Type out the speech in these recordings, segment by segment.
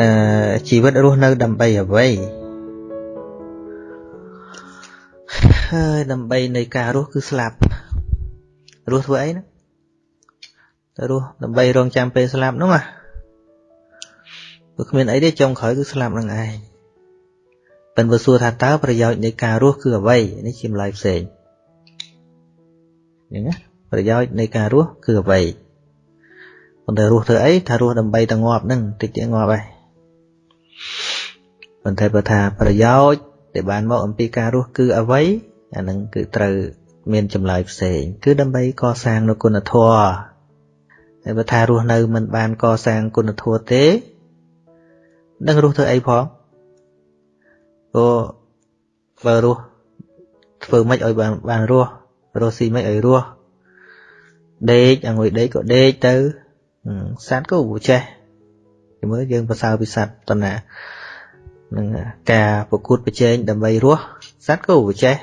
អឺជីវិតរស់នៅដើម្បីអ្វីហើយដើម្បីនៃការរស់គឺស្លាប់រស់ធ្វើអីណារស់ដើម្បីរងចាំពេលស្លាប់នោះណាព្រោះគ្មានអីទេចុងក្រោយគឺស្លាប់នឹងឯងប៉ិនបើសួរថាតើប្រយោជន៍នៃការរស់គឺអ្វីនេះជាម្លាយផ្សេងអញ្ចឹងណាប្រយោជន៍នៃការរស់គឺអ្វីប៉ុន្តែរស់ធ្វើអីថារស់ដើម្បីតែងាប់នឹងតិចទៀតងាប់ហើយ ប៉ុន្តែបើថាប្រយោជន៍ដែលបានមកអំពីការរស់គឺអ្វីអានឹងគឺត្រូវមានចម្លើយផ្សេង គឺដើម្បីកសាងនូវគុណធម៌តែបើថារស់នៅមិនបានកសាងគុណធម៌ទេនឹងរស់ធ្វើអីផងព្រោះបើរស់ធ្វើម៉េចឲ្យបានបានរស់រស់ស៊ីម៉េចឲ្យរស់ដេកអង្គុយដេកក៏ដេកទៅសត្វក៏ចេះជំរឿយើងប្រសើរពីសត្វតណា នឹងការប្រកួតប្រជែងដើម្បីរស់សត្វក៏ចេះ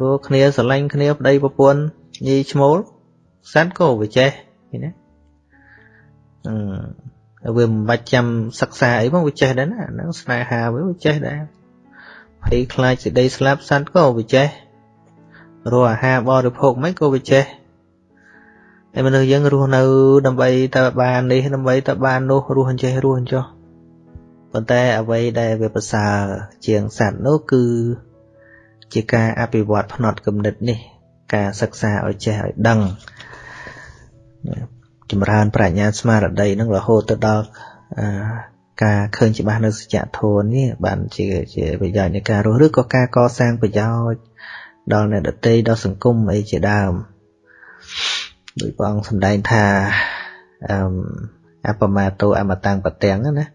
រស់គ្នាស្រឡាញ់គ្នាប្តីប្រពន្ធញីឈ្មោលសត្វក៏វាចេះឃើញទេអឺវាមិនបាច់ចាំសិក្សាអីផងវាចេះដែរណាហ្នឹងស្នេហាវាវាចេះដែរភ័យខ្លាចសេចក្តីស្លាប់សត្វក៏វាចេះរកអាហារបរិភោគមិនក៏វាចេះតែមនុស្សយើងរស់នៅដើម្បីតែបាននេះដើម្បីតែបាននោះរស់អញ្ចេះរស់អញ្ចោះ ប៉ុន្តែអ្វីដែលវាប្រសើរជាងសត្វនោះគឺជាការអភិវឌ្ឍផ្នត់គំនិតនេះ ការសិក្សាឲ្យចេះឲ្យដឹងចម្រើនប្រាជ្ញាស្មារតីនឹងរហូតទៅដល់ការឃើញច្បាស់នៅសច្ចធម៌នេះបានជាជាប្រយោជន៍នៃការរស់ឬក៏ការកសាងប្រយោជន៍ដល់អ្នកដទៃដល់សង្គមអីជាដើមដោយព្រះអង្គសម្ដែងថាអឺអបមាតោអមតាំងបទាំងណា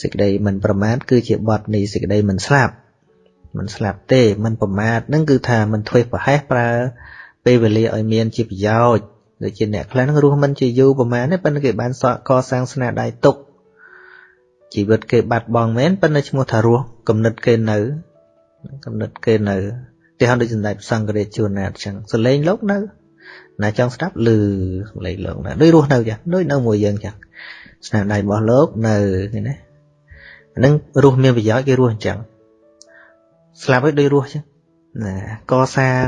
សេចក្តីមិនប្រមាទគឺជាបទនៃសេចក្តីមិនស្លាប់មិនស្លាប់ទេមិនប្រមាទហ្នឹងគឺថាមិនធ្វេសប្រហែសប្រើពេលវេលាឲ្យមានជាប្រយោជន៍ដូចជាអ្នកខ្លះហ្នឹងរស់មិនជាយូរប្រហែលទេប៉ុន្តែគេបានសកកសាងស្នាដៃទុកជីវិតគេបាត់បង់មែនប៉ុន្តែឈ្មោះថារស់គំនិតគេនៅគំនិតគេនៅគេហៅដូចសម្ដេចសង្ឃរាជជួនណាអញ្ចឹងសលេងលោកនៅណាចង់ស្ដាប់ឮសំឡេងលោកណាដូចរស់នៅចឹងដូចនៅមួយយើងចឹងស្នាដៃរបស់លោកនៅឃើញណា ហ្នឹងរស់មានប្រយោជន៍គេរស់អញ្ចឹងស្លាប់ហើយដូចរស់ចឹងណាកសាង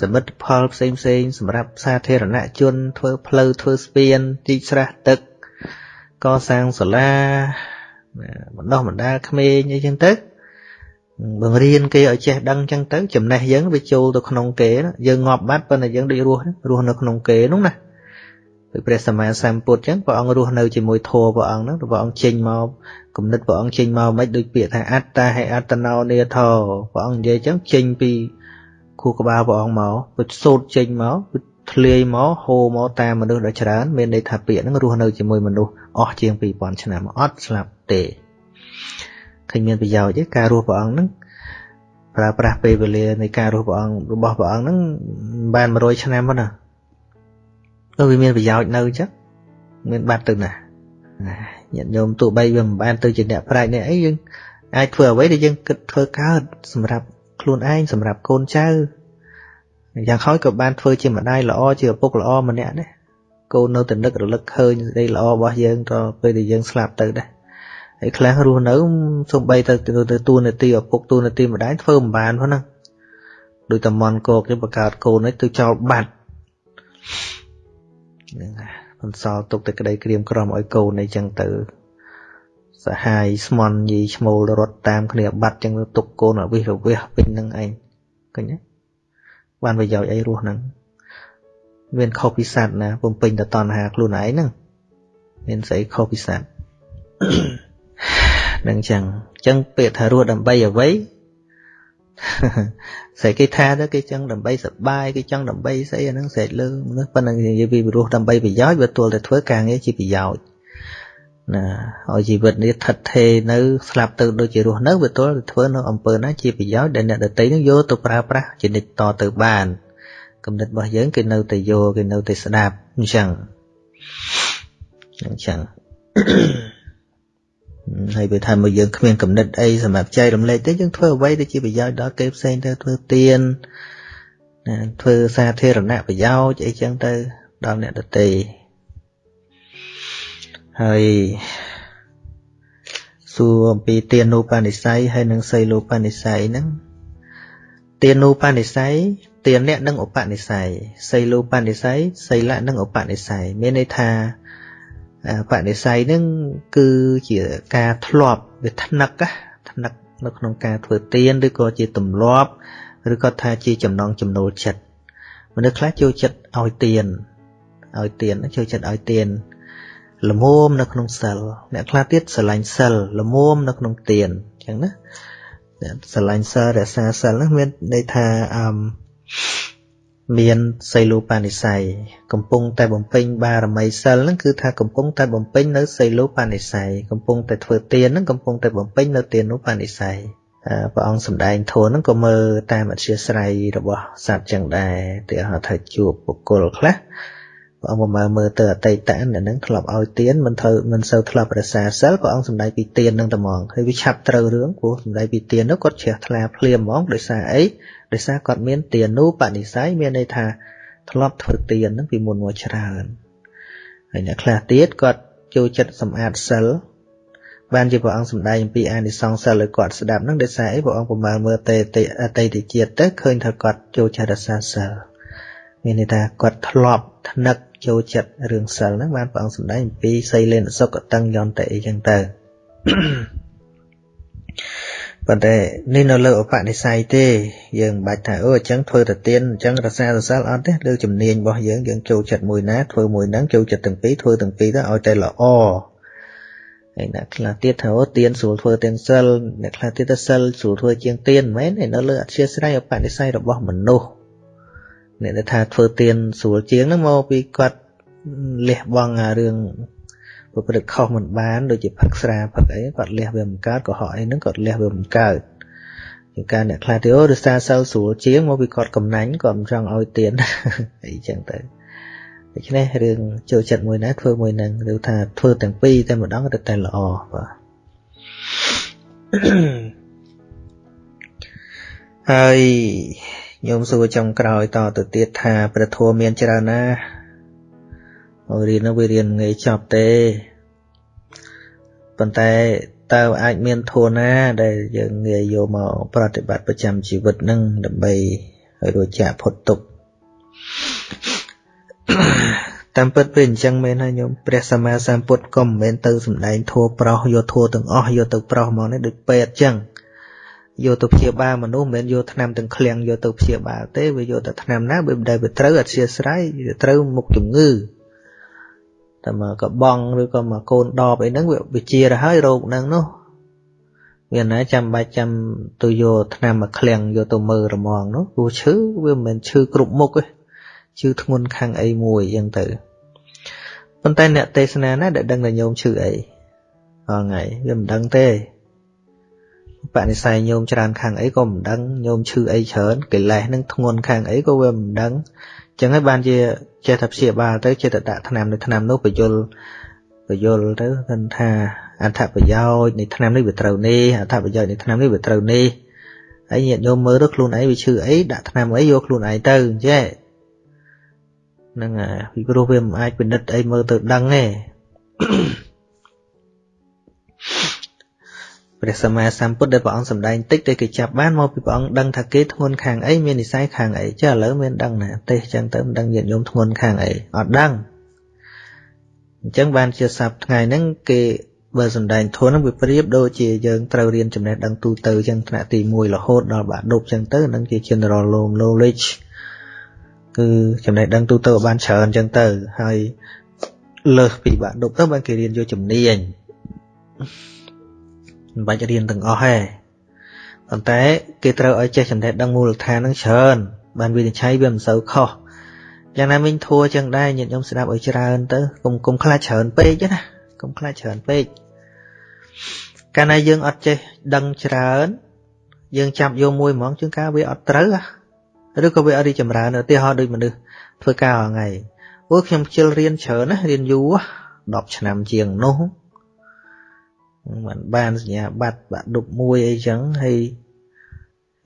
សមិទ្ធផលផ្សេងផ្សេងសម្រាប់សាធារណជន ធ្វើផ្លូវធ្វើស្ពានទីស្រះទឹក កសាងសាលាបណ្ដោះបណ្ដាលក្មេងអីចឹងទៅបង្រៀនគេឲ្យចេះដឹងចឹងទៅចំណេះយើងវាចូលទៅក្នុងគេយើងងាប់បាត់ប៉ុន្តែយើងដូចរស់រស់នៅក្នុងគេនោះណាដោយព្រះសម្មាសម្ពុទ្ធចឹងព្រះអង្គរស់នៅជាមួយធម៌ព្រះអង្គហ្នឹងព្រះអង្គចេញមក គំនិតព្រះអង្គចេញមកមិនដូចពាក្យថាអត្តាហេអត្តណោនេធរព្រះអង្គនិយាយចឹងចេញពីខួរក្បាលព្រះអង្គមកពុទ្ធសូត្រចេញមកពុទ្ធធ្លាយមកហូរមកតាមមនុស្សដ៏ច្រើនមានន័យថាពាក្យហ្នឹងរស់នៅជាមួយមនុស្សអស់ជាង2000ឆ្នាំអត់ស្លាប់ទេឃើញមានប្រយោជន៍ទេការរស់ព្រះអង្គហ្នឹងប្រើប្រាស់ពេលវេលានៃការរស់ព្រះអង្គរបស់ព្រះអង្គហ្នឹងបាន100ឆ្នាំហ្នឹងណាទៅវាមានប្រយោជន៍នៅចឹងមានបាត់ទៅណា ញាតិញោមទោះបីវាមិនបានទៅជាអ្នកប្រាជ្ញនេះអីយើងអាចធ្វើអ្វីដែលយើងគិតធ្វើកើតសម្រាប់ខ្លួនឯងសម្រាប់កូនចៅយ៉ាងហោចក៏បានធ្វើជាម្ដាយល្អជាឪពុកល្អម្នាក់ដែរកូននៅតែនឹករលឹកឃើញសេចក្តីល្អរបស់យើងតពេលដែលយើងស្លាប់ទៅដែរហើយខ្លះរស់នៅសំបីទៅទៅតួនាទីឪពុកតួនាទីម្ដាយធ្វើមិនបានហ្នឹងដូចតែមន់គោកទៅបង្កើតកូនឲ្យទៅចោលបាត់ហ្នឹង បន្សល់ទុកតែក្តីក្រៀមក្រំឲ្យកូនអីចឹងទៅសហាយស្មន់យីឈ្មោលរត់តាមគ្នាបាត់ចឹងទៅទុកកូនអវិសរវះពេញនឹងឯងឃើញទេបានប្រយោជន៍អីរស់ហ្នឹងមានខុសពីសត្វណាពំពេញតែតណ្ហាខ្លួនឯងហ្នឹងមានស្អីខុសពីសត្វនឹងចឹងចឹងពាក្យថារស់ដើម្បីអ្វី ស្អីគេថាទៅគេចង់ដើម្បីសបាយគេចង់ដើម្បីស្អីអាហ្នឹងស្រេចលើមនុស្សប៉ុណ្ណឹងនិយាយពីរស់ដើម្បីប្រយោជន៍វាទល់តែធ្វើការងារជាប្រយោជន៍ណាឲ្យជីវិតនេះថិតថេរនៅស្លាប់ទៅដូចជារស់នៅវាទល់តែធ្វើនៅអំពើណាជាប្រយោជន៍ដែលអ្នកដតីនឹងយកទៅប្រើប្រាស់ជានិច្ចតទៅបានគំនិតរបស់យើងគេនៅតែយកគេនៅតែស្ដាប់អញ្ចឹងអញ្ចឹង ហើយវាថាមកយើងគ្មានកំណត់អីសម្រាប់ចែករំលែកទេយើងធ្វើអ្វីដែលជាប្រយោជន៍ដល់គេផ្សេងទៅធ្វើទៀនណាធ្វើសាធារណប្រយោជន៍អីចឹងទៅដល់អ្នកដទៃហហើយសួរអំពីទានុបនិស័យហើយនិងសីលូបនិស័យហ្នឹងទានុបនិស័យទានៈនិងឧបនិស័យសីលូបនិស័យសីលៈនិងឧបនិស័យមានន័យថា បនិស័យហ្នឹងគឺជាការធ្លាប់វាថ្នឹកថ្នឹកនៅក្នុងការធ្វើទានឬក៏ជាទម្លាប់ឬក៏ថាជាចំណងចំណូលចិត្តមនុស្សខ្លះចូលចិត្តឲ្យទានឲ្យទានចូលចិត្តឲ្យទានល្មមនៅក្នុងសិលអ្នកខ្លះទៀតស្រឡាញ់សិលល្មមនៅក្នុងទានអញ្ចឹងណាស្រឡាញ់សិលរក្សាសិលហ្នឹងមានន័យថាអឺ មានសីលូបានិស័យកំពុងតែបំពេញបារមីសិលហ្នឹងគឺថាកំពុងតែបំពេញនៅសីលូបានិស័យកំពុងតែធ្វើទានហ្នឹងកំពុងតែបំពេញនៅទានុបានិស័យព្រះអង្គសម្ដែងធម៌ហ្នឹងក៏មើលតាមអធិស្ស្រ័យរបស់សត្វចឹងដែរទីហៅថាជួបបុគ្គលខ្លះព្រះអង្គមើលមើលទៅអតីតអ្នកនឹងធ្លាប់ឲ្យទានមិនត្រូវមិនសូវធ្លាប់រសាសិលព្រះអង្គសម្ដែងពីទាននឹងតែហ្មងហើយវាឆាប់ត្រូវរឿងព្រោះសម្ដែងពីទាននោះគាត់ជ្រះថ្លាភ្លាមហ្មងដោយសារអី ដោយសារគាត់មានទានុបនិស័យមានន័យថាធ្លាប់ធ្វើទានហ្នឹងពីមុនមកច្រើនហើយអ្នកខ្លះទៀតគាត់ចូលចិត្តសម្អាតសិលបានជាព្រះអង្គសម្ដែងអំពីអានិសង្សសិលឲ្យគាត់ស្ដាប់ហ្នឹងដោយសារអីព្រះអង្គប្រមាលមើលតេអតីតជាតិទៅឃើញថាគាត់ចូលចិត្តរសាសិលមានន័យថាគាត់ធ្លាប់ថ្នឹកចូលចិត្តរឿងសិលហ្នឹងបានព្រះអង្គសម្ដែងអំពីសីលេនសុខតឹងយន្តអីចឹងទៅ ប៉ុន្តែនេះនៅលើឧបនិស្ស័យទេ យើងមិនបាច់ថាអូអញ្ចឹងធ្វើទៅទៀនអញ្ចឹងរសាសសិលអត់ទេលើជំនាញរបស់យើងយើងចូលចិត្តមួយណាធ្វើមួយហ្នឹងចូលចិត្តទាំងពីរធ្វើទាំងពីរទៅឲ្យតែល្អហើយអ្នកខ្លះទៀតថាអូទៀនស្រួលធ្វើទាំងសិលអ្នកខ្លះទៀតទៅសិលស្រួលធ្វើជាងទៀនមិនមែននៅលើអធិស្ស្រ័យឧបនិស្ស័យរបស់មនុស្សអ្នកដែលថាធ្វើទៀនស្រួលជាងហ្នឹងមកពីគាត់លះបង់អារឿង ប្រព្រឹត្តខុសមិនបានដូចជាផឹកស្រាផឹកអីគាត់លះវាមិនកើតកុហកអីហ្នឹងគាត់លះវាមិនកើតជាការអ្នកខ្លះទៅអូរសារសិលស្រួលជាងមកពីគាត់កំណាញ់គាត់មិនចង់ឲ្យទៀនអីចឹងទៅដូច្នេះរឿងចូលចិត្តមួយណាធ្វើមួយនឹងឬថាធ្វើទាំងពីរតែម្ដងទៅតែល្អបាទហើយញោមសួរចុងក្រោយតទៅទៀតថាព្រះធម៌មានច្រើនណាស់ មករៀននោះវារៀនងាយចប់ទេប៉ុន្តែតើអាចមានធម៌ណាដែលយើងងាយយកមកប្រតិបត្តិប្រចាំជីវិតនឹងដើម្បីឲ្យរួចចាកផុតទុក្ខតាមពិតពេលអញ្ចឹងមែនហើយញោមព្រះសម្មាសម្ពុទ្ធក៏មិនមែនទៅសំដែងធัวប្រោសយកធัวទាំងអស់យកទៅប្រោសមកនេះដូចពេទ្យអញ្ចឹងយកទៅព្យាបាលមនុស្សមិនមែនយកថ្នាំទាំងឃ្លាំងយកទៅព្យាបាលទេវាយកតែថ្នាំណាបើមិនដែលវាត្រូវអធិស្ស្រ័យវាត្រូវមុខជំងឺ តែមកកបងឬក៏មកកូនដបអីហ្នឹងវាវិជាទៅហើយរោគហ្នឹងនោះមានណាចាំបាច់ចាំទៅយកថ្នាំមកឃ្លាំងយកទៅមើលរមងនោះព្រោះឈឺវាមិនមែនឈឺគ្រប់មុខទេឈឺធ្ងន់ខាងអីមួយអញ្ចឹងទៅប៉ុន្តែអ្នកទេសនាណាដែលដឹងថាញោមឈឺអីហងៃវាមិនដឹងទេបនិស័យញោមច្រើនខាងអីក៏មិនដឹងញោមឈឺអីច្រើនកិលេសនឹងធ្ងន់ខាងអីក៏វាមិនដឹងអញ្ចឹងហើយបានជាចេះតែព្យាបាលទៅចេះតែដាក់ថ្នាំនៅថ្នាំនោះបញ្យលបញ្យលទៅគាត់ថាអត្ថប្រយោជន៍នៃថ្នាំនេះវាត្រូវនេះអត្ថប្រយោជន៍នៃថ្នាំនេះវាត្រូវនេះហើយញាតិញោមមើលទៅខ្លួនឯងវាឈឺអីដាក់ថ្នាំអីយកខ្លួនឯងទៅអញ្ចឹងហ្នឹងហើយពីព្រោះវាមិនអាចពិនិត្យអីមើលទៅដឹងទេ ព្រះសម្មាសម្ពុទ្ធដែលព្រះអង្គសម្ដែងតិចតែគេចាប់បានមកពីព្រះអង្គដឹងថាគេធ្ងន់ខាងអីមាននិស័យខាងអីចាឥឡូវមានដឹងណាទេសចឹងទៅមិនដឹងញាតិញោមធ្ងន់ខាងអីអត់ដឹងអញ្ចឹងបានជាសប្តាហ៍ថ្ងៃហ្នឹងគេបើសម្ដែងធនហ្នឹងវាប្រៀបដូចជាយើងត្រូវរៀនចំណេះដឹងទូទៅចឹងថ្នាក់ទី1រហូតដល់បាក់ដប់ចឹងទៅនឹងជា general knowledge គឺចំណេះដឹងទូទៅបានច្រើនចឹងទៅហើយលើសពីបាក់ដប់ទៅបានគេរៀនយកជំនាញ មិនបាច់រៀនទាំងអស់ទេប៉ុន្តែគេត្រូវឲ្យចេះចំណេះដឹងមូលដ្ឋានហ្នឹងច្រើនបានវិនិច្ឆ័យវាមិនសូវខុសយ៉ាងណាមិញធัวចឹងដែរញាតិញោមស្ដាប់ឲ្យច្រើនទៅកុំកុំខ្លាចច្រើនពេកណាកុំខ្លាចច្រើនពេកកាលណាយើងអត់ចេះដឹងច្រើន យើងចាប់យកមួយហ្មងជួនកាលវាអត់ត្រូវឬក៏វាអត់រីចម្រើនឧទាហរណ៍ដូចមនុស្សធ្វើការរាល់ថ្ងៃអូខ្ញុំខ្ជិលរៀនច្រើនណារៀនយូរ10ឆ្នាំជាងនោះ មិនបានសញ្ញាបត្របាក់ដប់មួយអីចឹងហើយ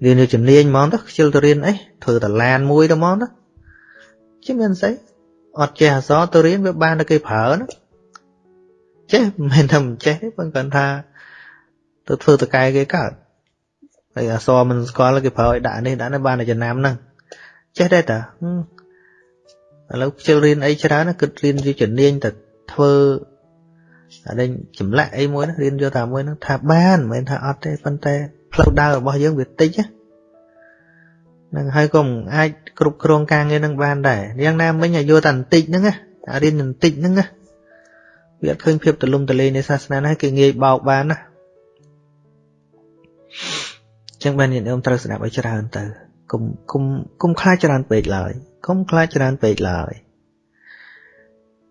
រៀននៅជំនាញហ្មងទៅខ្ជិលទៅរៀនអីធ្វើតឡានមួយទៅហ្មងទៅជិះមានស្អីអត់ចេះអសរទៅរៀនវាបានតែគេប្រើណាចេះមិនមែនថាមិនចេះទេប៉ុន្តែថាទៅធ្វើតកែគេកើតហើយអសរមិនស្គាល់គេប្រើឲ្យដាក់នេះដាក់នេះបានតែចំណាំហ្នឹងចេះដែរតាឥឡូវខ្ជិលរៀនអីច្រើនគិតរៀនជាជំនាញទៅធ្វើ អានេះចម្លាក់អីមួយរៀនយកតែមួយហ្នឹងថាបានមិនមែនថាអត់ទេប៉ុន្តែផ្លូវដើររបស់យើងវាតិចហ្នឹងហើយក៏មិនអាចគ្រប់គ្រងការងារនឹងបានដែរយ៉ាងណាមិញឲ្យយកតែបន្តិចហ្នឹងណារៀនបន្តិចហ្នឹងណាវាអត់ឃើញភាពទលំទលាយនៃសាសនាណាគេងាយបោកបានណាចឹងបានញាតិញោមត្រូវស្ដាប់ឲ្យច្រើនទៅកុំកុំកុំខ្លាចច្រើនពេកឡើយកុំខ្លាចច្រើនពេកឡើយ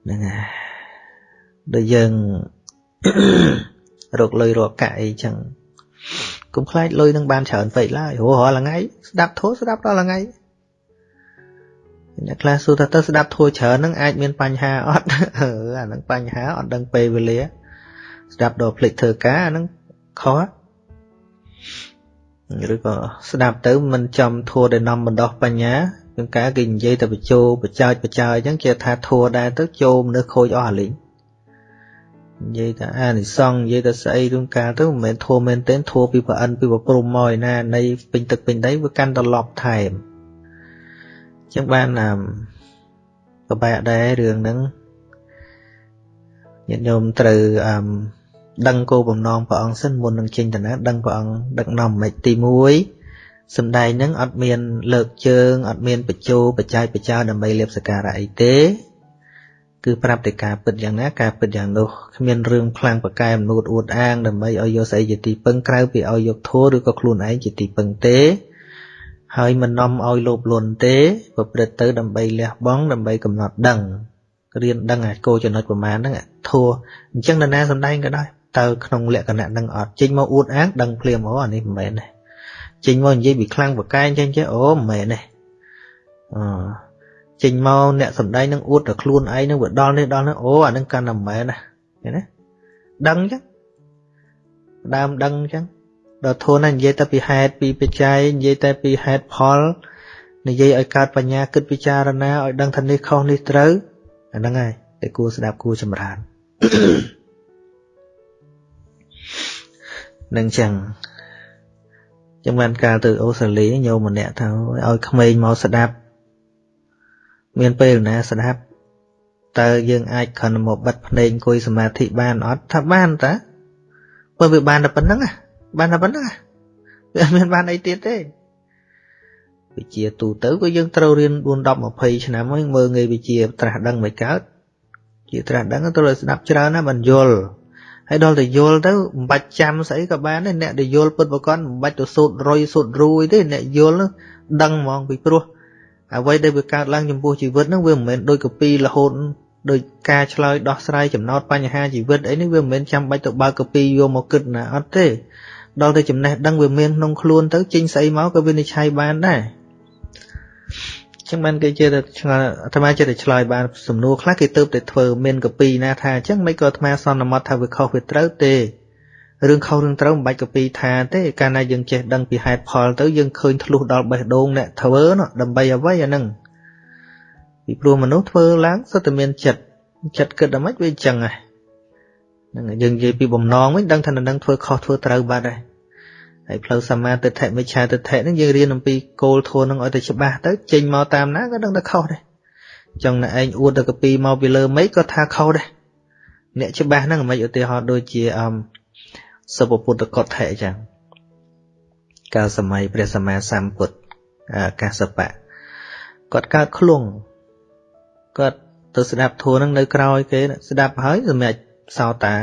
ហ្នឹងហើយ ដូចយើងរកលុយរកកាក់អីចឹងកុំខ្លាចលុយនឹងបានច្រើនពេកឡើយព្រោះរាល់ថ្ងៃស្ដាប់ធូរស្ដាប់រាល់ថ្ងៃអ្នកខ្លះសួរថាទៅស្ដាប់ធូរច្រើននឹងអាចមានបញ្ហាអត់អឺអានឹងបញ្ហាអត់ដឹងពេលវេលា ស្ដាប់ដល់ភ្លេចធ្វើការអានឹងខុសឬក៏ស្ដាប់ទៅមិនចំធัวដែលនាំបណ្ដោះបញ្ញាជាងការគេនិយាយតែបញ្ចោបចោចបចោអញ្ចឹងគេថាធัวដែរទៅចូលមនុស្សខូចអស់អាលីង និយាយថាអានិសង្ឃនិយាយថាស្អីរឿងការទៅមិនមែនធัวមែនទេធัวពីប្រអិនពីប្រព្រំមកឯណានៃពេញទឹកពេញដីវាកាន់ត្រឡប់ថែមអញ្ចឹងបានប្របែកដែររឿងហ្នឹងញាតិញោមត្រូវអឺដឹងគោលបំណងព្រះអង្គសិនមុននឹងចេញដំណើរដឹងព្រះអង្គដឹកនាំមិនទី1សំដែងនឹងអត់មានលើកជើងអត់មានបញ្ចោបច្ច័យបច្ចោដើម្បីលៀបសការៈអីទេ គឺប្រាប់តែការពិតយ៉ាងណាការពិតយ៉ាងនោះគ្មានរឿងខ្លាំងប្រកែមនួតអួតអាងដើម្បីឲ្យយកស្អីជាទីពឹងក្រៅពីឲ្យយកធัวឬក៏ខ្លួនឯងជាទីពឹងទេហើយមិននាំឲ្យលោភលន់ទេប្រព្រឹត្តទៅដើម្បីលះបង់ដើម្បីកំណត់ដឹងរៀនដឹងអាគោចំណុចប្រមាណហ្នឹងធัวអញ្ចឹងនរណាសំដែងក៏ដោយតើក្នុងលក្ខណៈនឹងអត់ចេញមកអួតអាងដឹងភ្លាមអូអានេះមិនមែនទេចេញមកនិយាយពីខ្លាំងបកែងចេញចេះអូមិនមែនទេអឺ ចេញមកអ្នកសំដែងនឹងអួតតែខ្លួនឯងនឹងវាដល់នេះដល់នេះអូអានឹងកាន់តែមិនមែនណាឃើញទេដឹងអញ្ចឹងដើមដឹងអញ្ចឹងដល់ធូនណានិយាយតែពីហេតុពីបច្ច័យនិយាយតែពីហេតុផលនិយាយឲ្យកើតបញ្ញាគិតពិចារណាឲ្យដឹងថានេះខុសនេះត្រូវអាហ្នឹងហើយតែគួរស្ដាប់គួរចម្រើននឹងចឹងចឹងបានកាលទៅអូស្ត្រាលីញោមម្នាក់ថាឲ្យក្មេងមកស្ដាប់ មានពេលណាស្ដាប់តើយើងអាចខនមកបិទភ្នែកអង្គុយសមាធិបានអត់ថាបានតាបើវាបានតែប៉ុណ្្នឹងបានតែប៉ុណ្្នឹងវាអត់មានបានអីទៀតទេវិជាទូទៅក៏យើងត្រូវរៀន4 10 20ឆ្នាំហើយមើលងាយវិជាត្រាស់ដឹងមិនកើតជាត្រាស់ដឹងត្រូវស្ដាប់ច្រើនណាស់បានយល់ហើយដល់តែយល់ទៅមិនបាច់ចាំស្អីក៏បានដែរអ្នកដែលយល់ពិតប្រកបមិនបាច់ទៅសូត្ររុយសូត្ររួយទេអ្នកយល់ដឹងហ្មងពីព្រោះ អ្វីដែលវាកើតឡើងចំពោះជីវិតហ្នឹងវាមិនមែនដូចកពីរហូតដោយការឆ្លើយដោះស្រាយចំណោទបញ្ហាជីវិតអីនេះវាមិនមែនចាំបាច់ទៅបើកកពីយកមកគិតណាអត់ទេដល់តែចំណេះដឹងវាមានក្នុងខ្លួនទៅចេញស្អីមកក៏វានិច្ឆ័យបានដែរចឹងបានគេជឿថាឆ្ងល់អាត្មាជឿតែឆ្លើយបានសំណួរខ្លះគេទៅតែធ្វើមានកពីណាថាអញ្ចឹងមិនក៏អាត្មាសន្មត់ថាវាខុសវាត្រូវទេ រឿងខុសរឿងត្រូវមិនបាច់កពីថាទេកាលណាយើងចេះដឹងពីហេតុផលទៅយើងឃើញធ្លុះដល់បេះដូងអ្នកធ្វើនោះដើម្បីអ្វីអាហ្នឹងពីព្រោះមនុស្សធ្វើឡើងសុទ្ធតែមានចិត្តចិត្តគិតដល់ម៉េចវាអញ្ចឹងហ្នឹងយើងនិយាយពីបំណងវិញដឹងថានឹងធ្វើខុសធ្វើត្រូវបាត់ហើយហើយផ្លូវសមាទិដ្ឋិមិច្ឆាទិដ្ឋិហ្នឹងយើងរៀនអំពីគោលធម៌ហ្នឹងឲ្យតែច្បាស់ទៅចេញមកតាមណាក៏ដឹងតែខុសដែរចង់តែឯងអួតទៅកពីមកពីលើមេឃក៏ថាខុសដែរអ្នកច្បាស់ហ្នឹងមិនឧទាហរណ៍ដូចជាអម សុពពុទ្ធកដ្ឋិអញ្ចឹងកាលសម័យព្រះសម្មាសម្ពុទ្ធកាសបៈគាត់កើតឃ្លងគាត់ទៅស្ដាប់ធម៌ហ្នឹងនៅក្រោយគេស្ដាប់ហើយសម្រាប់សោតា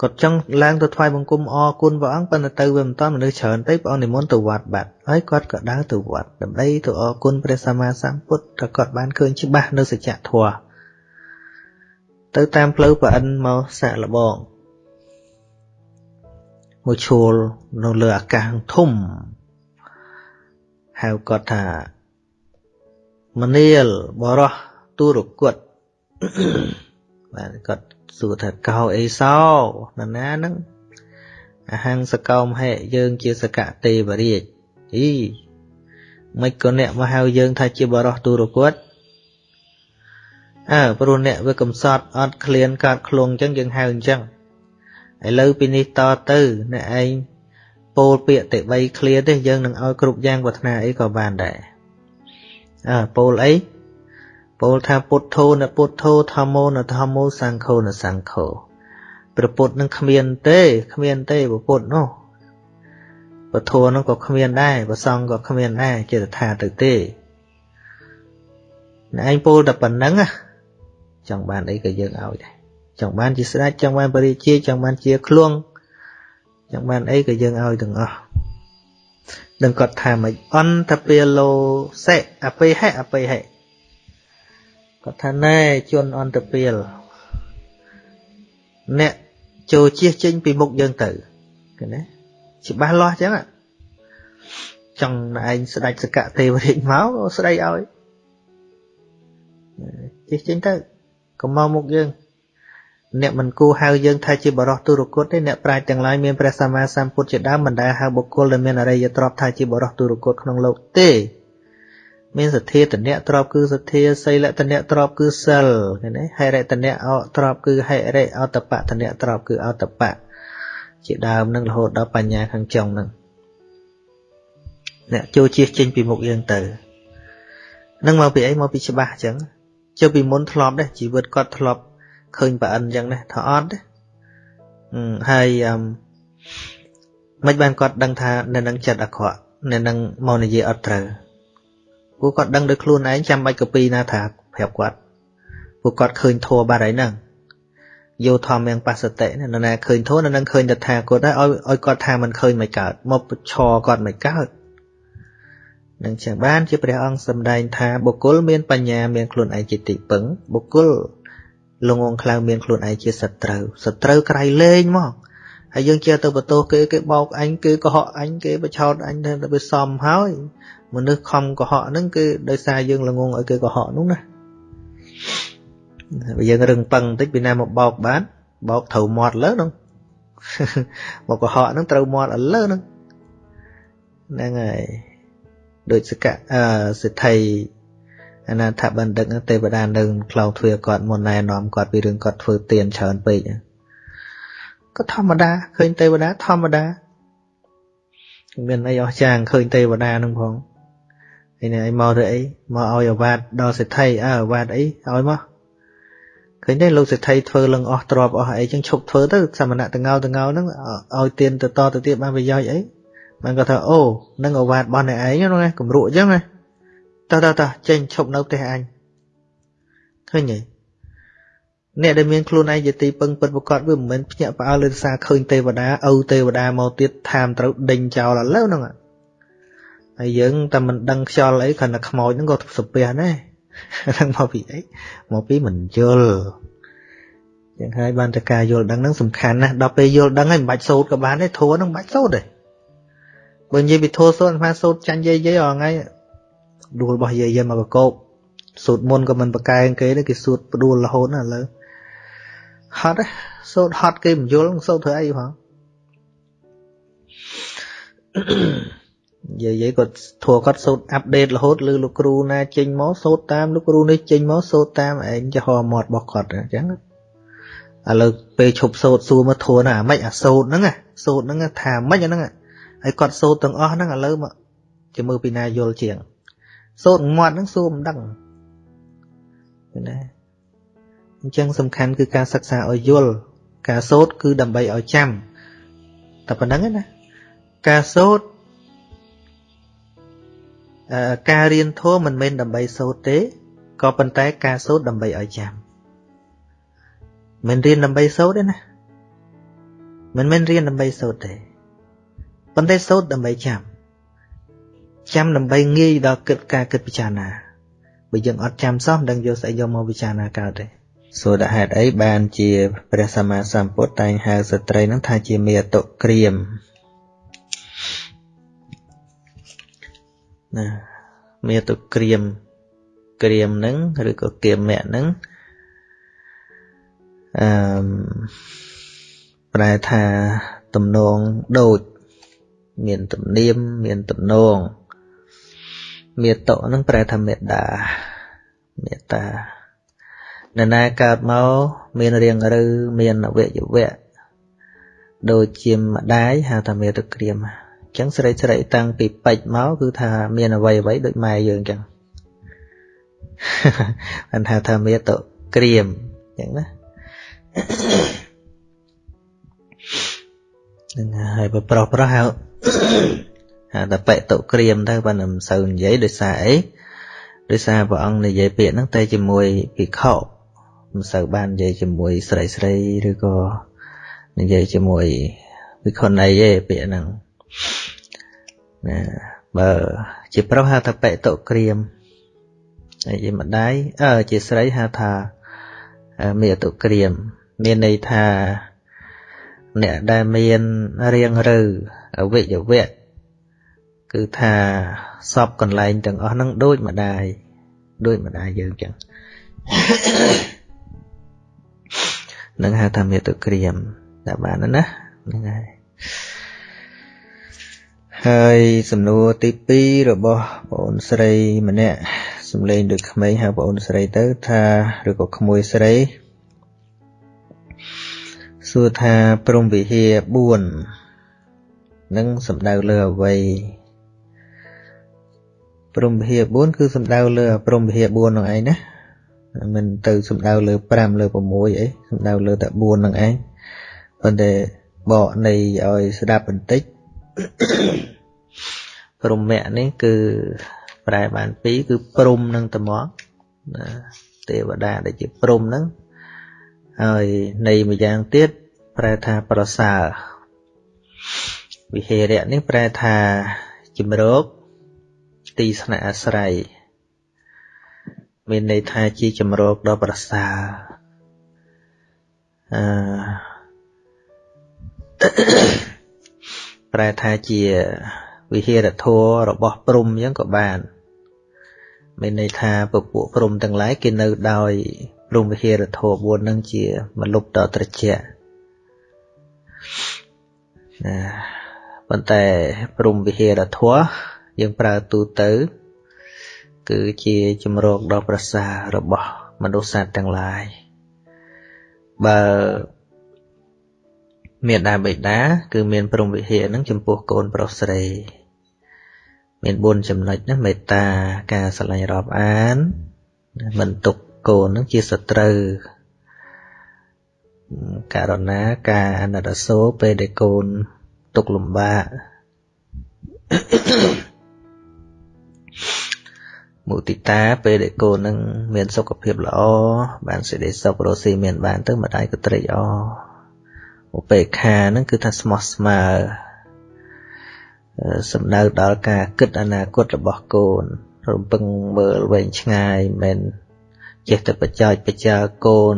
គាត់ចង់ឡើងទៅថ្វាយបង្គំអរគុណព្រះអង្គប៉ុន្តែទៅវាមិនតាន់មនុស្សច្រើនទេព្រះអង្គនិមន្តទៅវត្តបាត់ហើយគាត់ក៏ដើរទៅវត្តដើម្បីទៅអរគុណព្រះសម្មាសម្ពុទ្ធក៏គាត់បានឃើញច្បាស់នៅសច្ចធម៌ទៅតាមផ្លូវប្រអិនមកសាក់លបង មួយឈួលនៅលើអាកាសធំហៅគាត់ថាមនាលបរោះទូរគុតបាទគាត់សួរថាកោអេសោនរណាហ្នឹងអហង្សកោមហេយើងជាសកទេវរាជអីមិនក៏អ្នកមកហៅយើងថាជាបរោះទូរគតអើព្រោះអ្នកវាកំសត់អត់ឃ្លានកើតឃ្លងអញ្ចឹងយើងហៅអញ្ចឹង ឥឡូវពីនេះតទៅអ្នកឯងពោលពាក្យតិបីឃ្លាទេយើងនឹងឲ្យគ្រប់យ៉ាងប្រាថ្នាអីក៏បានដែរអើពោលអីពោលថាពុទ្ធោនពុទ្ធោធម្មោនធម្មោសង្ឃោនសង្ឃោព្រះពុទ្ធនឹងគ្មានទេគ្មានទេព្រះពុទ្ធនោះពធនោះក៏គ្មានដែរប្រសងក៏គ្មានដែរចេតថាទៅទេឯងពោលតែប៉ុណ្្នឹងចង់បានអីក៏យើងឲ្យដែរ ចង់បានជាស្ដេចចង់បានបរិជាចង់បានជាឃ្លួងចង់បានអីក៏យើងឲ្យទាំងអស់នឹងគាត់ថាមិនអន្តពាលោសេអបិហេអបិហេគាត់ថាណែជនអន្តពាលអ្នកចូលជៀសចេញពីមុខយើងទៅឃើញទេច្បាស់លាស់ចឹងចង់ឯងស្ដេចសកៈទេវរាជមកស្ដីឲ្យជិះចេញទៅកុំមកមុខយើង អ្នកមិនគួរហៅយើងថាជាបរោះទុរគតទេអ្នកប្រាជ្ញទាំងឡាយមានព្រះសម្មាសម្ពុទ្ធជាដើមមិនដែលហៅបុគ្គលដែលមានអរិយទ្រព្យថាជាបរោះទុរគតក្នុងលោកទេមានសទ្ធាតនៈទ្រព្យគឺសទ្ធាសីលតនៈទ្រព្យគឺសិលឃើញទេហិរិតនៈអទ្រព្យគឺហិរិអតបៈតនៈទ្រព្យគឺអតបៈជាដើមនឹងរហូតដល់បញ្ញាខាងចុងនឹងអ្នកចូលជៀសចេញពីមុខយើងទៅនឹងមកពីអីមកពីច្បាស់អញ្ចឹងចុះពីមុនធ្លាប់ដែរជីវិតគាត់ធ្លាប់ ឃើញប្រអិនអញ្ចឹងដែរថាអត់ទេហើយអឺមិនបានគាត់ដឹងថានៅនឹងចិត្តអាក្រក់នៅនឹងមកនិយាយអត់ត្រូវពួកគាត់ដឹងដោយខ្លួនឯងចាំបាច់កពីណាថាប្រាប់គាត់ពួកគាត់ឃើញធัวបាត់ហើយហ្នឹងយោធម្មយ៉ាងបសតិណាណាឃើញធัวនៅនឹងឃើញតថាគតហើយឲ្យឲ្យគាត់ថាមិនឃើញមិនកើតមកឆគាត់មិនកើតនឹងចឹងបានជាព្រះអង្គសម្ដែងថាបុគ្គលមានបញ្ញាមានខ្លួនឯងជាទីពឹងបុគ្គល លងងខ្លៅមានខ្លួនឯងជាសត្រូវសត្រូវក្រៃលែងមកហើយយើងជាទៅបន្ទោសគេគេបោកអញគេកុហកអញគេបឆោតអញទៅវាសំហើយមនុស្សខំកុហកហ្នឹងគឺដោយសារយើងល្ងងឲ្យគេកុហកនោះណាបើយើងរឹងប៉ឹងបន្តិចពីណាមកបោកបានបោកត្រូវមាត់លើហ្នឹងមកកុហកហ្នឹងត្រូវមាត់ឥឡូវហ្នឹងហ្នឹងហើយដូចសកៈអឺសិទ្ធិ អនាថបណ្ឌិតទេវតានៅខ្លងទ្វាគាត់មុនណែនាំគាត់ពីរឿងគាត់ធ្វើទៀនច្រើនពេកក៏ធម្មតាឃើញទេវតាធម្មតាមានអីអស្ចារ្យឃើញទេវតានឹងផងហើយនេះអីមកទៅអីមកឲ្យអាវ៉ាតដល់សិទ្ធិអើអាវ៉ាតអីឲ្យមកឃើញទេលោកសិទ្ធិធ្វើលឹងអស់ទ្របអស់អីចឹងឈប់ធ្វើទៅសមណៈតងោតងោហ្នឹងឲ្យទៀនទៅតទៅទៀតបានប្រយោជន៍អីបានគាត់ថាអូនឹងអាវ៉ាតរបស់អ្នកឯងហ្នឹងណាគំរក់អញ្ចឹងណា តោះតោះតោះចេញឈប់នៅផ្ទះអញឃើញទេអ្នកដែលមានខ្លួនឯងជាទីពឹងពិតប្រកបវាមិនមែនភ្ញាក់ផ្អើលលើសារឃើញទេវតាឪទេវតាមកទៀតថាមត្រូវដេញចោលឥឡូវហ្នឹងហើយយើងតែមិនដឹងខ្យល់អីគ្រាន់តែខ្មោចហ្នឹងក៏សុភះដែរហ្នឹងមកពីអីមកពីមិនយល់យ៉ាងហើយបានតែការយល់ដឹងហ្នឹងសំខាន់ណាស់ដល់ពេលយល់ដឹងហើយមិនបាច់សូត្រក៏បានដែរធัวហ្នឹងមិនបាច់សូត្រទេបើនិយាយពីធัวសូត្រអាត្មាសូត្រចាញ់យាយយាយអងថ្ងៃ ដួលរបស់យាយយាយមកកកោបសូត្រមុនក៏មិនប្រកែងគេទេគេសូត្រផ្ដួលរហូតណាឥឡូវហត់សូត្រហត់គេមិនយល់សូត្រធ្វើអីផងយាយយាយគាត់ធัวគាត់សូត្រអាប់ដេតរហូតឬលោកគ្រូណាចេញមកសូត្រតាមលោកគ្រូនេះចេញមកសូត្រតាមឯងចំហមាត់របស់គាត់អញ្ចឹងឥឡូវពេលឈប់សូត្រសួរមកធัวណាអាម៉េចអាសូត្រហ្នឹងសូត្រហ្នឹងថាម៉េចអាហ្នឹងហើយគាត់សូត្រទាំងអស់ហ្នឹងឥឡូវមកជាមើលពីណាយល់ជាង សូត្រមាត់ហ្នឹងសួរមិនដឹងណាអញ្ចឹងសំខាន់គឺការសិក្សាឲ្យយល់ការសូត្រគឺដើម្បីឲ្យចាំតែប៉ុណ្្នឹងណាការសូត្រអឺការរៀនធម៌មិនមែនដើម្បីសូត្រទេក៏ប៉ុន្តែការសូត្រដើម្បីឲ្យចាំមិនរៀនដើម្បីសូត្រទេណាមិនមែនរៀនដើម្បីសូត្រទេប៉ុន្តែសូត្រដើម្បីចាំ ចាំដើម្បីងាយដល់គិតការគិតពិចារណាបើយើងអត់ចាំសោះមិនដឹងយកស្អីយកមកពិចារណាកើតទេសួរដល់ហេតុអីបានជាព្រះសម្មាសម្ពុទ្ធតែងហៅស្ត្រីនឹងថាជាមេតុក្រៀមណាមេតុក្រៀមក្រៀមនឹងឬក៏គៀមៈនឹងអឺប្រែថាទំនងដូច មានទំនៀមមានទំនង មេតៈនឹងប្រែថាមេដាមេតានរណាកើតមកមានរាងឬមានអវយវៈដូចជាម្ដាយហៅថាមេតុក្រាមអញ្ចឹងស្រីស្រីតាំងពីពេជ្រមកគឺថាមានអវ័យអ្វីដូចម៉ែយើងអញ្ចឹងបានហៅថាមេតុក្រាមអញ្ចឹងណានឹងហើយបើប្រុសប្រុសហៅ ហៅថាបេតុក្រាមទៅបើមិនសូវនិយាយដោយសារអីដោយសារព្រះអង្គនិយាយពាក្យហ្នឹងតែជាមួយភិក្ខុមិនសូវបាននិយាយជាមួយស្រីស្រីឬក៏និយាយជាមួយវិខុណីទេពាក្យហ្នឹងណាបើជាប្រុសហៅថាបេតុក្រាមហើយជាម្ដាយអើជាស្រីហៅថាមេតុក្រាម មានន័យថាអ្នកដែលមានរៀងឬអវិយវៈ គឺថាសពកន្លែងទាំងអស់ហ្នឹងដូចម្ដាយដូចម្ដាយយើងចឹងនឹងហៅថាមេតុក្រាមតែបានណាហ្នឹងហើយហើយសំណួរទី2របស់បងអូនស្រីម្នាក់សំឡេងដូចក្មេងហៅបងអូនស្រីទៅថាឬក៏ក្មួយស្រីសួរថាព្រំវិហារ4នឹងសំដៅលើអ្វី ព្រំវិហារ4គឺសំដៅលើព្រំវិហារ4នោះឯងណាមិនទៅសំដៅលើ5លើ6អីសំដៅលើតែ4នឹងឯងប៉ុន្តែបកនៃឲ្យស្ដាប់បន្តិចព្រមៈនេះគឺប្រែបានពីរគឺព្រំនឹងត្មងណាទេវតាដែលជាព្រំហ្នឹងហើយនៃម្យ៉ាងទៀតប្រែថាប្រសើរវិហេរៈនេះប្រែថាជំរក ទីស្នាក់អាស្រ័យមានន័យថាជាជំរកដ៏ប្រសើរអឺប្រែថាជាវិហារធម៌របស់ព្រំអញ្ចឹងក៏បានមានន័យថាពពួកព្រំទាំងឡាយគេនៅដោយព្រំវិហារធម៌4នឹងជាមលុបតត្រជាណាប៉ុន្តែព្រំវិហារធម៌ យើងប្រើទូទៅ គឺជាជំរកដ៏ប្រសើររបស់មនុស្សសត្វទាំងឡាយបើមេដាបិតាគឺមានព្រំវិហារនឹងចំពោះកូនប្រុសស្រីមាន4ចំណុចណាមេត្តាការស្រឡាញ់រាប់អានមិនទុកកូននឹងជាសត្រូវករណាការអនុរសោពេលដែលកូនទុកលំបាក មុទិតាពេលដែលកូននឹងមានសុខភាពល្អបានសេចក្តីសុខរស់ស៊ីមានបានទៅម្ដាយក៏ត្រេកអរឧបេក្ខាហ្នឹងគឺថាស្មោះស្មើសំដៅដល់ការគិតអនាគតរបស់កូនរំពឹងមើលវែងឆ្ងាយមិនចេះតែបច្ចោចបច្ចាកូន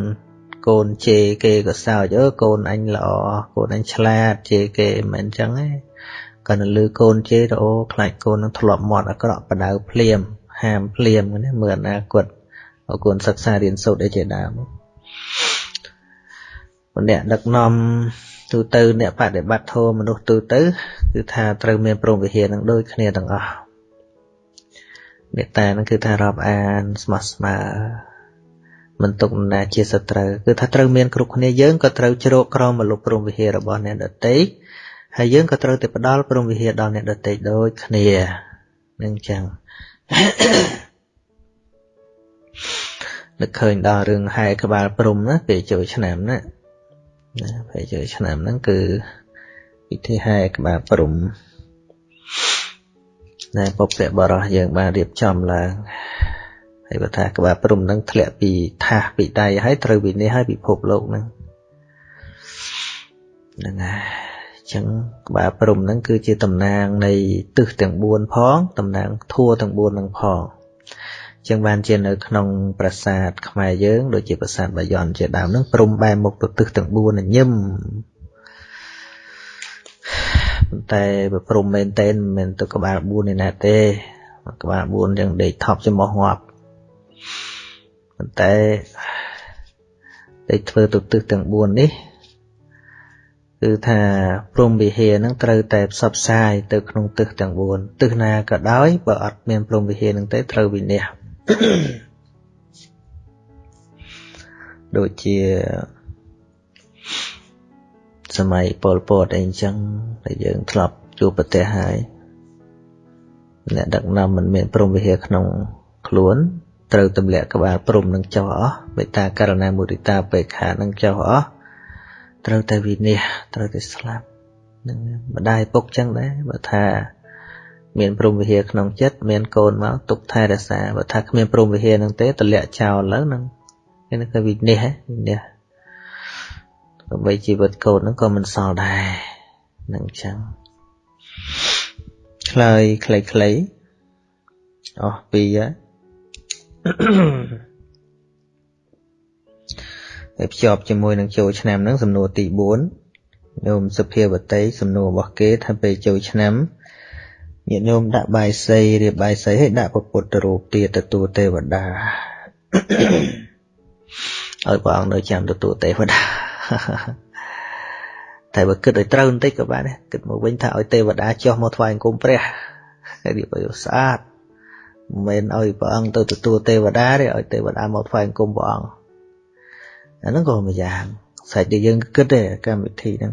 កូនជេរគេក៏សើចអើកូនអញល្អកូនអញឆ្លាតជេរគេមិនអញ្ចឹងទេគាត់នៅលើកូនជេរទៅអូខ្លាចកូននឹងធ្លាប់មាត់អាក្រក់បដៅភ្លាម ហាមភ្លាមណាមើលអនាគតឲ្យកូនសិក្សារៀនសូត្រអីជាដើមអ្នកដឹកនាំទូទៅអ្នកបដិបត្តិធម៌មនុស្សទូទៅគឺថាត្រូវមានព្រមវិហារនឹងដូចគ្នាទាំងអស់មេត្តានឹងគឺថារាប់អានស្មោះស្ម័គ្រមិនទុកណាជាសត្រូវគឺថាត្រូវមានគ្រប់គ្នាយើងក៏ត្រូវជ្រកក្រោមមលុបព្រមវិហាររបស់អ្នកដទៃហើយយើងក៏ត្រូវតែផ្ដល់ព្រមវិហារដល់អ្នកដទៃដូចគ្នានឹងចឹង នឹកឃើញដល់រឿងហែក្បាលព្រំណាពេលចូលឆ្នាំណាណាពេលចូលឆ្នាំហ្នឹងគឺពិធីហែក្បាលព្រំណែពុព្វបរោះយើងបានរៀបចំឡើងហើយបើថាក្បាលព្រំហ្នឹងធ្លាក់ពីថាសពីដៃហើយត្រូវវិនិច្ឆ័យឲ្យពិភពលោកហ្នឹងហ្នឹងហើយ ចឹងក្បាលព្រំហ្នឹងគឺជាតំណាងនៃទិសទាំង4ផងតំណាងធัวទាំង4ហ្នឹងផងចឹងបានជានៅក្នុងប្រាសាទខ្មែរយើងដូចជាប្រាសាទបាយ័នជាដើមហ្នឹងព្រំបែរមុខទៅទិសទាំង4ញឹមប៉ុន្តែបើព្រំមែនតែនមិនមែនទៅក្បាល4នេះណាទេក្បាល4យ៉ាងដេកថប់ចំោះងាប់ប៉ុន្តែដេកធ្វើទៅទិសទាំង4នេះ គឺថាព្រំវិហារនឹងត្រូវតែផ្សព្វផ្សាយទៅក្នុងទិសទាំង4ទិសណាក៏ដោយបើអត់មានព្រំវិហារនឹងទេត្រូវវិនិច្ឆ័យដូចជាសម័យពលពតអីអញ្ចឹងដែលយើងធ្លាប់ជួបប្រទេសហើយអ្នកដឹកនាំមិនមានព្រមវិហារក្នុងខ្លួនត្រូវទម្លាក់ក្បាលព្រំនឹងចុះអស់មេត្តាករណាមុទិតាបេខានឹងចុះអស់ ត្រូវតែវិនិច្ឆ័យត្រូវតែស្លាប់នឹងម្ដាយពុកចឹងដែរបើថា មានព្រមវិហារក្នុងចិត្តមានកូនមកទុកថែរក្សាបើថាគ្មានព្រមវិហារនឹងទេទម្លាក់ចោលឡើងនឹងនេះគឺវិនិច្ឆ័យវិនិច្ឆ័យដើម្បីជីវិតកូននឹងក៏មិនសល់ដែរនឹងចឹងឆ្លើយខ្លីៗអស់ពីរហើយ ភ្ជាប់ជាមួយនឹងចូលឆ្នាំហ្នឹងសំណួរទី4ញោមសុភាវតីសំណួររបស់គេថាពេលចូលឆ្នាំញាតិញោមដាក់បាយសីរៀបបាយសីឲ្យដាក់ពពុទ្ធរូបទៀតទទួលទេវតាឲ្យព្រះអង្គនៅចាំទទួលទេវតាតែបើគិតឲ្យត្រូវបន្តិចក៏បានដែរគិតមកវិញថាឲ្យទេវតាចុះមកថ្វាយអង្គមព្រះហើយរៀបឲ្យស្អាតមិនមែនឲ្យព្រះអង្គទៅទទួលទេវតាទេឲ្យទេវតាមកថ្វាយអង្គមព្រះអង្គ អាហ្នឹងក៏មួយយ៉ាងសាច់ដែលយើងគិតទេកម្មវិធីហ្នឹង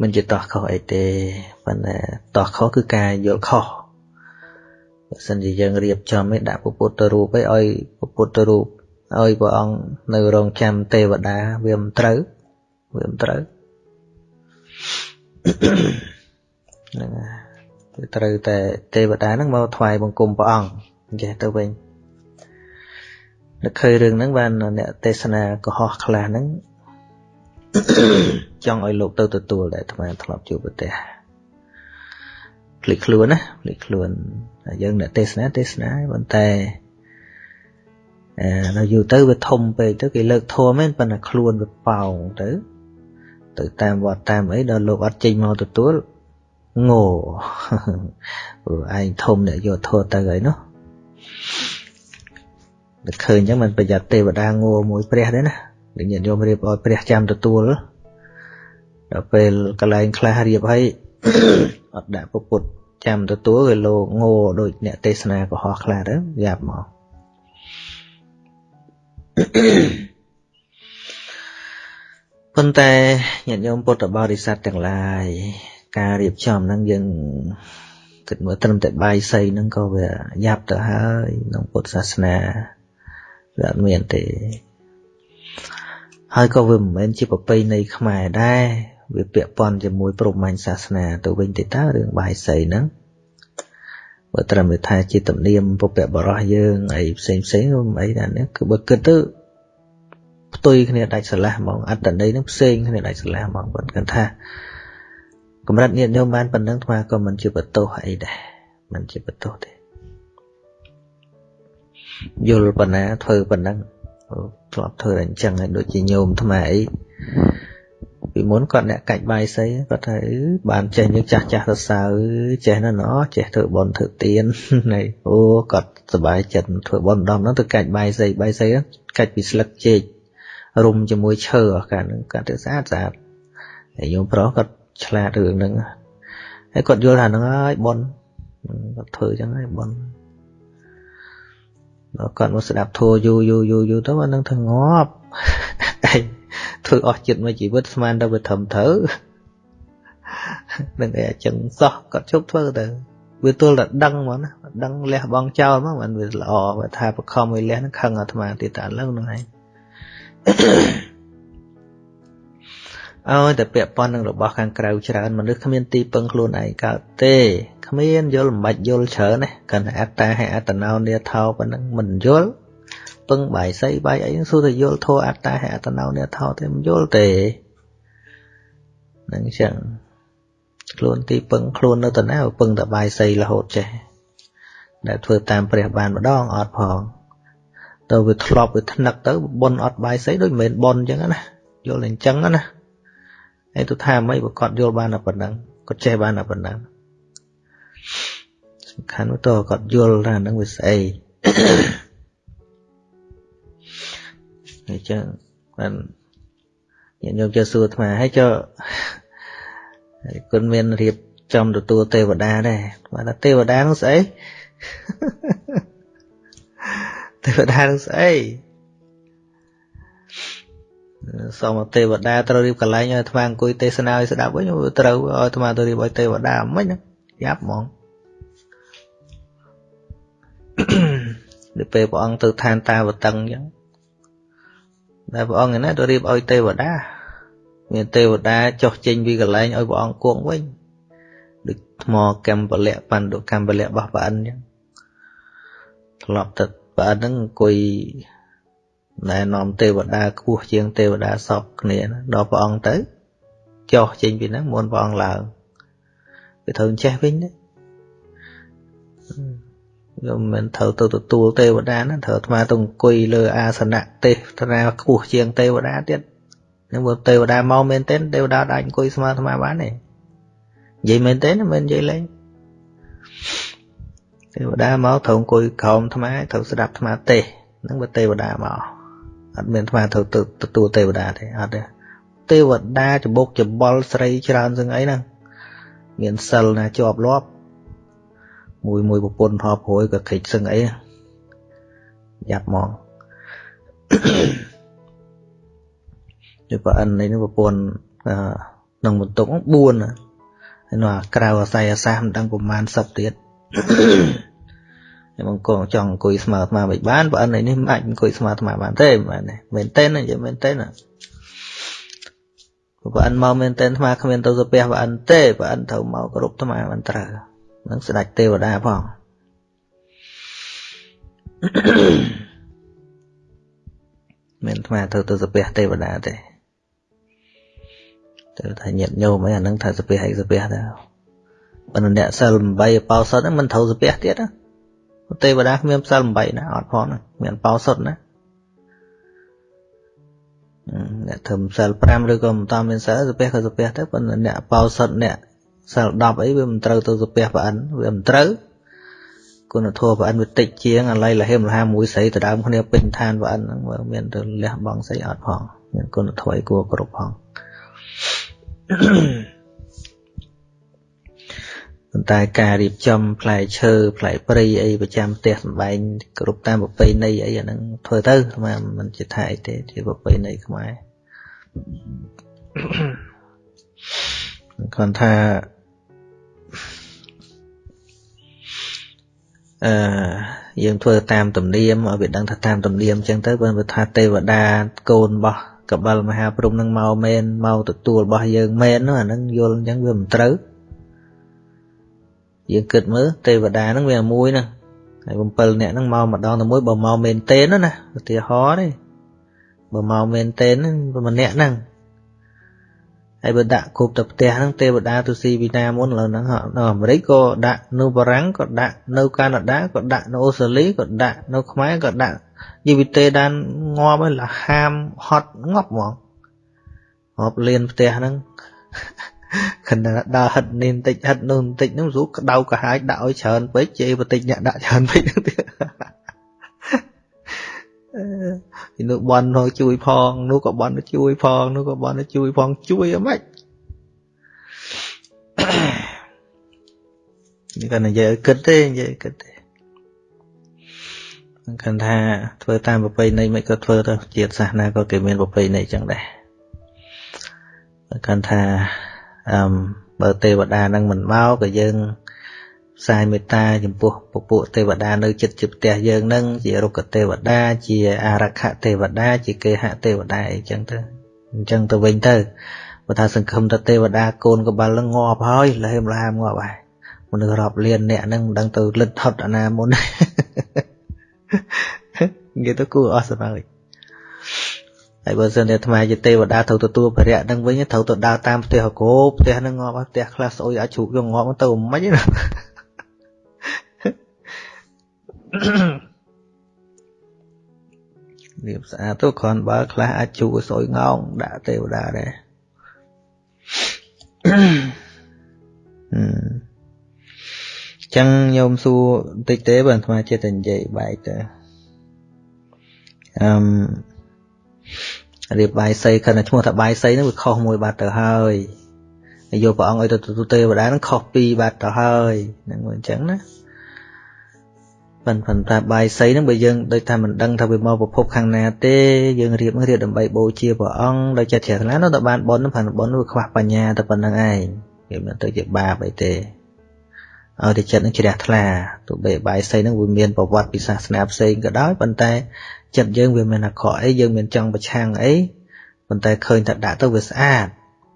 មិនជាតោះខុសអីទេប៉ុន្តែតោះខុសគឺការយល់ខុសបើសិនជាយើងរៀបចំឲ្យដាក់ពុទ្ធរូបឲ្យពុទ្ធរូបឲ្យព្រះអង្គនៅរងចាំទេវតាវាមិនត្រូវវាមិនត្រូវហ្នឹងគឺត្រូវតែទេវតាហ្នឹងមកថ្វាយបង្គំព្រះអង្គអញ្ចេះទៅវិញ នឹកឃើញរឿងហ្នឹងបានអ្នកទេសនាកុហកខ្លះហ្នឹងចង់ឲ្យលោកទៅទទួលតែអាត្មាធ្លាប់ជួបប្រទេសភ្លេចខ្លួនណាភ្លេចខ្លួនយើងអ្នកទេសនាទេសនាប៉ុន្តែអឺដល់យូរទៅវាធំពេកទៅគេលើកធัวមែនប៉ុន្តែខ្លួនវាប៉ោងទៅទៅតាមវត្តតាមអីដល់លោកអត់ចេញមកទទួលងោព្រោះឯងធំអ្នកយកធัวទៅហើយនោះ តែឃើញអញ្ចឹងមិនប្រយ័ត្នទេវតាងោមួយព្រះទេណាដូចញាតិញោមរៀបឲ្យព្រះចាំទទួលដល់ពេលកន្លែងខ្លះរៀបឲ្យអត់ដាក់ពុទ្ធចាំទទួលវាលោកងោដូចអ្នកទេសនាកុហកខ្លះទៅយ៉ាប់មកប៉ុន្តែញាតិញោមពុទ្ធបរិស័ទទាំងឡាយការរៀបចំហ្នឹងយើងគិតមើលត្រឹមតែបាយសីហ្នឹងក៏វាយ៉ាប់ទៅហើយក្នុងពុទ្ធសាសនា វាអត់មានទេ ហើយក៏វាមិនមែនជាប្រពៃណីខ្មែរដែរវាពាក់ព័ន្ធជាមួយព្រហ្មញ្ញសាសនា ទៅវិញទៅតើរឿងបាយសីហ្នឹងបើត្រឹមថាជាទំនៀមពុព្វបរោះយើងអីផ្សេងផ្សេងអីណានេះគឺបើគិតទៅផ្ទុយគ្នាដាច់ស្រឡះហ្មងអត្តន័យនឹងផ្សេងគ្នាដាច់ស្រឡះហ្មងគាត់គាត់ថាកម្រិតញាតិញោមបានប៉ុណ្ណឹងថ្មក៏មិនជាបន្ទោសអីដែរមិនជាបន្ទោសទេ យល់ប៉ុណ្ណាធ្វើប៉ុណ្ណឹងធ្លាប់ធ្វើអញ្ចឹងហើយដូចជាញោមថ្មអីពីមុនគាត់អ្នកកាច់បាយសីគាត់ថាបានចេះយើងចាស់ចាស់សរសើរចេះណាស់ណោះចេះធ្វើបន់ធ្វើទៀនហើយអូគាត់សប្បាយចិត្តធ្វើបន់ដំហ្នឹងទៅកាច់បាយសីបាយសីកាច់ពីស្លឹកចេករុំជាមួយឈើអាកាហ្នឹងគាត់ទៅស្អាតស្អាតហើយញោមប្រុសគាត់ឆ្លាតរឿងហ្នឹងហើយគាត់យល់ថាហ្នឹងហើយបន់គាត់ធ្វើអញ្ចឹងហើយបន់ដល់ គាត់មកស្ដាប់ធัวយូរយូរយូរយូរទៅអានឹងថាងាប់ឯងធ្វើអស់ចិត្តមួយជីវិតស្មានទៅវាត្រឹមត្រូវនឹងអីអញ្ចឹងសោះគាត់ជប់ធ្វើទៅវាទល់តែដឹងហ្មងណាដឹងលះបងចោលមកមិនវាល្អបើថាបខំឲ្យលះនឹងខឹងអាត្មាទៀតតែឥឡូវហ្នឹងឯង ឲ្យតែពាក់ព័ន្ធនឹងរបស់ខាងក្រៅច្រើនមនុស្សគ្មានទីពឹងខ្លួនឯងកើតទេគ្មានយល់មិនបាច់យល់ច្រើនណាកាន់តែអត្តាហើយអត្តនោនេថោប៉ុណ្ណឹងមិនយល់ពឹងបាយសីបាយអីសួរតែយល់ធោអត្តាហើយអត្តនោនេថោទេមិនយល់ទេនឹងចឹងខ្លួនទីពឹងខ្លួននៅតាណាពឹងតែបាយសីរហូតចេះដែលធ្វើតាមព្រះបានម្ដងអត់ផងទៅវាធ្លាប់វាថ្នឹកទៅប៉ុនអត់បាយសីដូចមិនមែនប៉ុនចឹងណាយល់តែអញ្ចឹងណា ហើយទៅថាមិនបើគាត់យល់បានតែប៉ុណ្ណឹងគាត់ចេះបានតែប៉ុណ្ណឹងសំខាន់ទៅគាត់យល់ថាហ្នឹងវាស្អីហើយចឹងបានញាតិញោមចូលសួរអាត្មាហើយចុះគុណមានរៀបចំទទួលទេវតាដែរអាត្មាថាទេវតានោះស្អីទេវតានឹងស្អី សូមទេវតាត្រូវរៀបកន្លែងឲ្យអាត្មាអង្គុយទេសនាឲ្យស្ដាប់វិញត្រូវឲ្យអាត្មាទៅរៀបឲ្យទេវតាមិនយ៉ាប់ហ្មងដល់ពេលព្រះអង្គទៅឋានតាវតឹងអញ្ចឹងតែព្រះអង្គឯណាទៅរៀបឲ្យទេវតាមានទេវតាចុះចេញពីកន្លែងឲ្យព្រះអង្គគង់វិញដូចថ្មកម្ពលៈបណ្ឌុកម្ពលៈរបស់ព្រះអិនអញ្ចឹងធ្លាប់ទៅព្រះអិនហ្នឹងអង្គុយ ណែនាំទេវតាខ្ពស់ជាងទេវតាសពគ្នាដល់ព្រះអង្គទៅចុះចេញពីហ្នឹងមុនព្រះអង្គឡើងវាត្រូវចេះវិញណាខ្ញុំមិនត្រូវទៅទទួលទេវតាណាត្រូវអាត្មាទៅអង្គុយលើអាសនៈទេសនាខ្ពស់ជាងទេវតាទៀតនឹងបើទេវតាមកមែនទេទេវតាអាចអង្គុយស្មើអាត្មាបានទេនិយាយមែនទេមិននិយាយលេងទេវតាមកត្រូវអង្គុយក្រោមអាត្មាត្រូវស្ដាប់អាត្មាទេសនឹងបើទេវតាមក អត់មានអាត្មាត្រូវទៅទទួលទេវតាទេអត់ទេទេវតាច្បុកច្បល់ស្រីច្រើនសឹងអីហ្នឹងមានសិលណាជាប់លាប់មួយមួយប្រពន្ធថបព្រួយក៏ខិចសឹងអីយ៉ាប់មកយប្រអិននេះប្រពន្ធក្នុងបន្ទុក4ហើយនោះក្រៅអាស័យអាសាសមិនដឹងប្រមាណ10ទៀត ខ្ញុំអង្គចង់អង្គុយស្មើអាត្មាមិនបានប្រអិននេះមិនអាចអង្គុយស្មើអាត្មាបានទេមែនទេមែនទេណានិយាយមែនទេណាប្រអិនមកមែនទេអាត្មាគ្មានទៅសាពះប្រអិនទេប្រអិនត្រូវមកគ្រប់អាត្មាមិនត្រូវនឹងស្ដេចទេវតាផងមានអាត្មាទៅទៅសាពះទេវតាទេទៅថាញាតញោមអីអានឹងថាសាពះអីសាពះទៅប៉ុន្តែអ្នកសិល8បោសុតហ្នឹងមិនត្រូវសាពះទៀតណា ទេវតាគ្មានសិល8ណាអត់ផងមានបោសុតណាអ្នកធ្វើសិល5ឬក៏មិនតាមមានសិលសាពះក៏សាពះទៅប៉ុន្តែអ្នកបោសុតអ្នកសិល10អីវាមិនត្រូវទៅសាពះប្រអិនវាមិនត្រូវគុណធម៌ប្រអិនវាតិចជាងអាឡ័យលហេមលហាមួយស្រីទៅដើមគ្នាពេញឋានប្រអិនហ្នឹងវាមានទៅលះបង់ស្អីអត់ផងមានគុណធម៌អីគួរគ្រប់ផង ប៉ុន្តែការរៀបចំផ្លែឈើផ្លែព្រៃអីប្រចាំផ្ទះសម្បែងគ្រប់តាមប្រពៃណីអីអាហ្នឹងធ្វើទៅស្មានមិនជាថាអីទេជាប្រពៃណីខ្មែរគាត់ថាអឺយើងធ្វើតាមទំនៀមឲ្យវាដឹងថាតាមទំនៀមអញ្ចឹងទៅបើថាទេវតាកូនរបស់កបិលមហាព្រំនឹងមកមែនមកទទួលរបស់យើងមែននោះអានឹងយល់អញ្ចឹងវាមិនត្រូវ យើងគិតមើលទេវតាហ្នឹងវាមួយហ្នឹងហើយ7នាក់ហ្នឹងមកម្ដងតែមួយបើមកមែនទេណាឧទាហរណ៍ទេបើមកមែនទេហ្នឹងម្នាក់ហ្នឹងហើយបើដាក់គ្រប់ទៅផ្ទះហ្នឹងទេវតាទៅស៊ីពីណាមុនឥឡូវហ្នឹងនៅអាមេរិកក៏ដាក់នៅបារាំងក៏ដាក់នៅកាណាដាក៏ដាក់នៅអូស្ត្រាលីក៏ដាក់នៅខ្មែរក៏ដាក់យីវិទេដានងាប់ហើយលហាមហត់ងាប់ហ្មងងាប់លៀនផ្ទះហ្នឹង ខណៈដើរហិតនេះបន្តិចហិតនោះបន្តិចហ្នឹងស្រួលក្តៅកាហាយដាក់ឲ្យច្រើនពេកជេរបន្តិចអ្នកដាក់ច្រើនពេកហ្នឹងទៀតនោះបន់នោះជួយផងនោះក៏បន់ជួយផងនោះក៏បន់ជួយផងជួយអីម៉េចនេះក៏និយាយគិតទេនិយាយគិតទេគាត់ថាធ្វើតាមប្រពៃណីមិនក៏ធ្វើទៅជាតិសាសនាក៏គេមានប្រពៃណីចឹងដែរគាត់ថា អឺបើទេវតានឹងមិនមកក៏យើងផ្សាយមេត្តាចំពោះពពួកទេវតានៅចិត្តជាផ្ទះយើងនឹងជារុក្ខទេវតាជាអារក្ខទេវតា ជាគេហទេវតាអីចឹងទៅអញ្ចឹងទៅវិញទៅបើថាសង្ឃឹមថាទេវតាកូនកបលនឹងងាប់ហើយលហេមលហាមងាប់ហើយមនុស្សរាប់លានអ្នកហ្នឹងមិនដឹងទៅលិតហត់អាណាមុននិយាយទៅគួរអស់សម្រាប់ ហើយបើសិនជាអាត្មាជាទេវតាត្រូវទទួលភរៈហ្នឹងវិញត្រូវទៅដើរតាមផ្ទះកោផ្ទះហ្នឹងងាប់ផ្ទះខ្លះស្អុយអាចជ្រូកយកងាប់ទៅមិនណាលាបស្អាតទៅគ្រាន់បើខ្លះអាចជូរស្អុយងោងដាក់ទេវតាដែរអឺចឹងញោមសួរបន្តិចទេបើអាត្មាចិត្តតែនិយាយបែកទៅអឺម រៀបបាយសីខណៈឈ្មោះថាបាយសីហ្នឹងវាខុសមួយបាត់ទៅហើយហើយយកព្រះអង្គឲ្យទៅទូទេវតាហ្នឹងខុសពីរបាត់ទៅហើយហ្នឹងមួយអញ្ចឹងណាប៉ុន្តែតែបាយសីហ្នឹងបើយើងដូចថាមិនដឹងថាវាមកប្រភពខាងណាទេយើងរៀបរៀបដើម្បីបូជាព្រះអង្គដោយចិត្តជ្រះថ្លានោះតែបានបុណ្យហ្នឹងប៉ុន្តែបុណ្យនោះវាខ្វះបញ្ញាតែប៉ុណ្្នឹងឯងវាមិនទៅជាបាបអីទេឲ្យតែចិត្តនឹងជ្រះថ្លាទោះបីបាយសីហ្នឹងវាមានប្រវត្តិពីសាសនាផ្សេងក៏ដោយប៉ុន្តែ ចិត្តយើងវាមានអាក្រក់អីយើងមានចង់ប្រឆាំងអីប៉ុន្តែឃើញតែដាក់ទៅវាស្អាត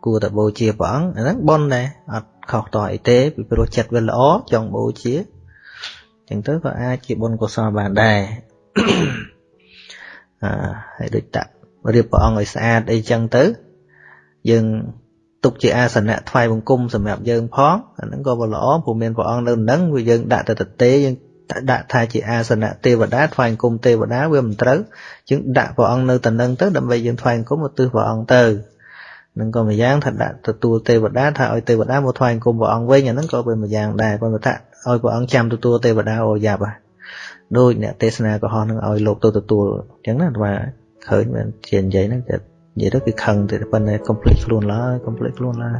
គួរតែបូជាព្រះអង្គអាហ្នឹងបុណ្យដែរអត់ខុសតអីទេពីព្រោះចិត្តវាល្អចង់បូជាចឹងទៅក៏អាចជាបុណ្យកុសលបានដែរអឺហើយដូចតារៀបព្រះអង្គឲ្យស្អាតអីចឹងទៅ យើងទុកជាអាសនៈថ្វាយបង្គំសម្រាប់យើងផងអាហ្នឹងក៏ល្អព្រោះមានព្រះអង្គនៅនឹងវាយើងដាក់ទៅទទេយើង ដាក់ថាជាអាសនៈទេវតាថ្វាយបង្គំទេវតាវាមិនត្រូវយើងដាក់ព្រះអង្គនៅតំណឹងទៅដើម្បីយើងថ្វាយបង្គំឧទ្ទិសព្រះអង្គទៅនឹងក៏ម្យ៉ាងថាដាក់ទទួលទេវតាថាឲ្យទេវតាមកថ្វាយបង្គំព្រះអង្គវិញអាហ្នឹងក៏เป็นម្យ៉ាងដែរប៉ុន្តែថាឲ្យព្រះអង្គចាំទទួលទេវតាអូយ៉ាប់ហ่ะដូចអ្នកទេសនាកុហកនឹងឲ្យលោកទៅទទួលអញ្ចឹងណាថាឃើញមែនជានិយាយហ្នឹងតែនិយាយទៅគឺខឹងទៅប៉ុន្តែ complete ខ្លួនឡើយ complete ខ្លួនឡើយ